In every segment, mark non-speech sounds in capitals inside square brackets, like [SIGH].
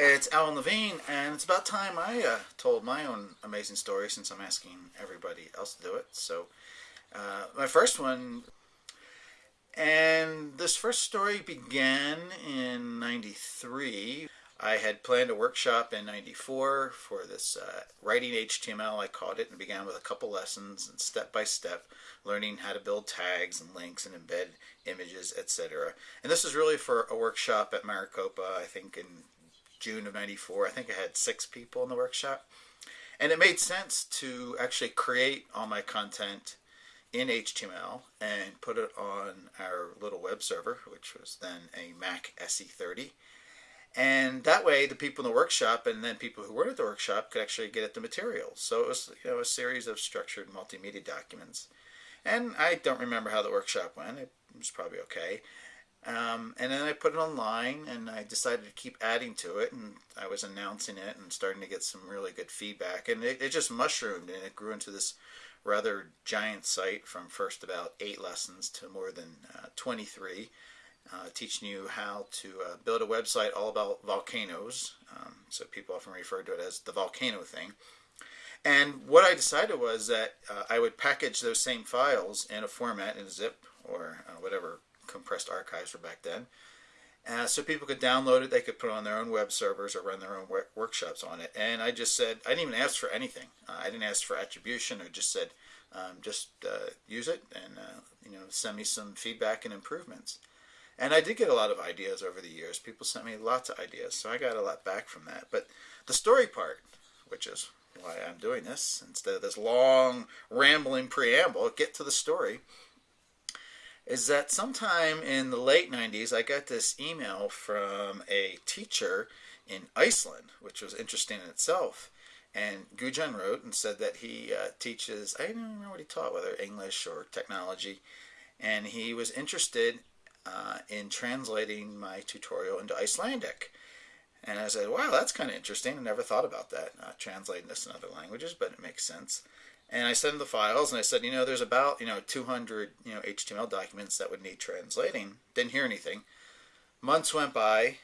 It's Alan Levine, and it's about time I uh, told my own amazing story since I'm asking everybody else to do it. So, uh, my first one, and this first story began in 93. I had planned a workshop in 94 for this uh, writing HTML, I called it, and began with a couple lessons and step by step learning how to build tags and links and embed images, etc. And this was really for a workshop at Maricopa, I think in June of 94. I think I had six people in the workshop. And it made sense to actually create all my content in HTML and put it on our little web server, which was then a Mac SE30. And that way, the people in the workshop and then people who weren't at the workshop could actually get at the material. So it was you know, a series of structured multimedia documents. And I don't remember how the workshop went. It was probably okay. Um, and then I put it online and I decided to keep adding to it and I was announcing it and starting to get some really good feedback. And it, it just mushroomed and it grew into this rather giant site from first about eight lessons to more than uh, 23 uh, teaching you how to uh, build a website all about volcanoes. Um, so people often refer to it as the volcano thing. And what I decided was that uh, I would package those same files in a format in a zip or uh, whatever compressed archives were back then. Uh, so people could download it, they could put it on their own web servers or run their own work workshops on it. And I just said, I didn't even ask for anything. Uh, I didn't ask for attribution or just said, um, just uh, use it and uh, you know send me some feedback and improvements. And I did get a lot of ideas over the years. People sent me lots of ideas, so I got a lot back from that. But the story part, which is why I'm doing this, instead of this long rambling preamble, get to the story is that sometime in the late 90s, I got this email from a teacher in Iceland, which was interesting in itself. And Gujan wrote and said that he uh, teaches, I don't remember what he taught, whether English or technology, and he was interested uh, in translating my tutorial into Icelandic. And I said, wow, that's kind of interesting. I never thought about that, uh, translating this in other languages, but it makes sense. And I sent him the files, and I said, you know, there's about you know 200 you know HTML documents that would need translating. Didn't hear anything. Months went by,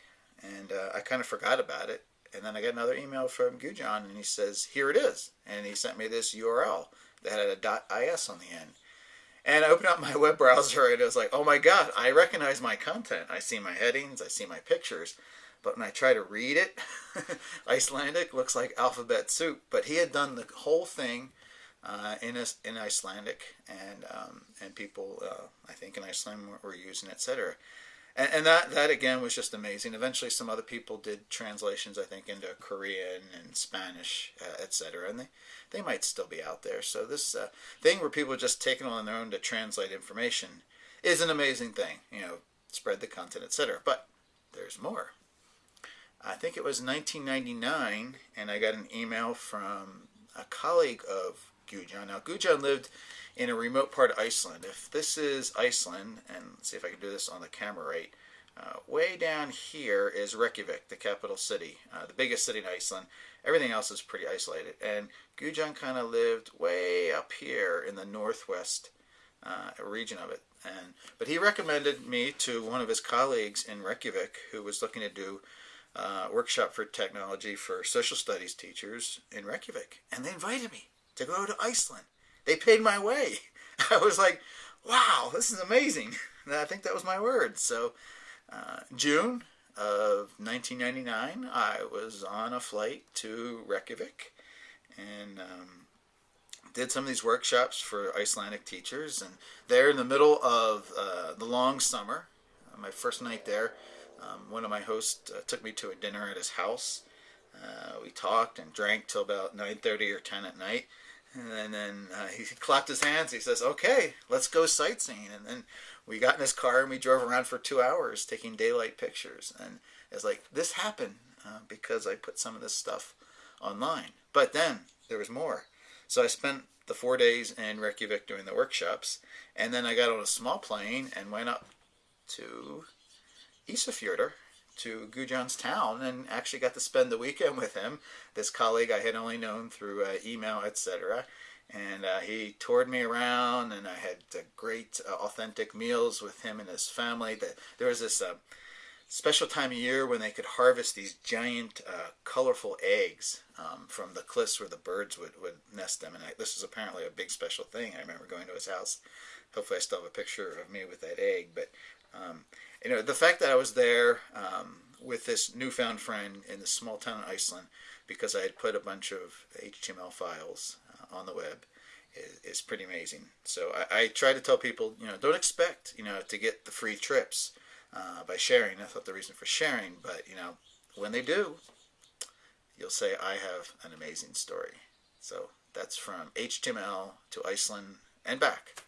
and uh, I kind of forgot about it. And then I got another email from Gujan, and he says, here it is. And he sent me this URL that had a .is on the end. And I opened up my [LAUGHS] web browser, and it was like, oh my god, I recognize my content. I see my headings, I see my pictures. But when I try to read it, [LAUGHS] Icelandic looks like alphabet soup. But he had done the whole thing uh, in in Icelandic, and um, and people uh, I think in Iceland were, were using etc. And, and, that that again was just amazing. Eventually, some other people did translations I think into Korean and Spanish, uh, etc. And they they might still be out there. So this uh, thing where people just take it on their own to translate information is an amazing thing. You know, spread the content, etc. But there's more. I think it was 1999, and I got an email from a colleague of Gujan. Now, Gujan lived in a remote part of Iceland. If this is Iceland, and see if I can do this on the camera right, uh, way down here is Reykjavik, the capital city, uh, the biggest city in Iceland. Everything else is pretty isolated. And Gujan kind of lived way up here in the northwest uh, region of it. And But he recommended me to one of his colleagues in Reykjavik who was looking to do uh, workshop for technology for social studies teachers in Reykjavik. And they invited me to go to Iceland. They paid my way. [LAUGHS] I was like, wow, this is amazing. And I think that was my word. So, uh, June of 1999, I was on a flight to Reykjavik and um, did some of these workshops for Icelandic teachers. And there in the middle of uh, the long summer, uh, my first night there, um, one of my hosts uh, took me to a dinner at his house. Uh, we talked and drank till about 9.30 or 10 at night. And then uh, he clapped his hands. He says, "Okay, let's go sightseeing." And then we got in his car and we drove around for two hours taking daylight pictures. And it's like this happened uh, because I put some of this stuff online. But then there was more. So I spent the four days in Reykjavik doing the workshops, and then I got on a small plane and went up to Isafjordur to Gujan's town and actually got to spend the weekend with him. This colleague I had only known through uh, email, etc. And uh, he toured me around, and I had uh, great, uh, authentic meals with him and his family. There was this uh, special time of year when they could harvest these giant, uh, colorful eggs um, from the cliffs where the birds would, would nest them. And I, this was apparently a big special thing. I remember going to his house. Hopefully, I still have a picture of me with that egg. But um, you know, the fact that I was there um, with this newfound friend in this small town in Iceland because I had put a bunch of HTML files uh, on the web is, is pretty amazing. So I, I, try to tell people, you know, don't expect, you know, to get the free trips uh, by sharing. That's not the reason for sharing, but you know, when they do, you'll say I have an amazing story. So that's from HTML to Iceland and back.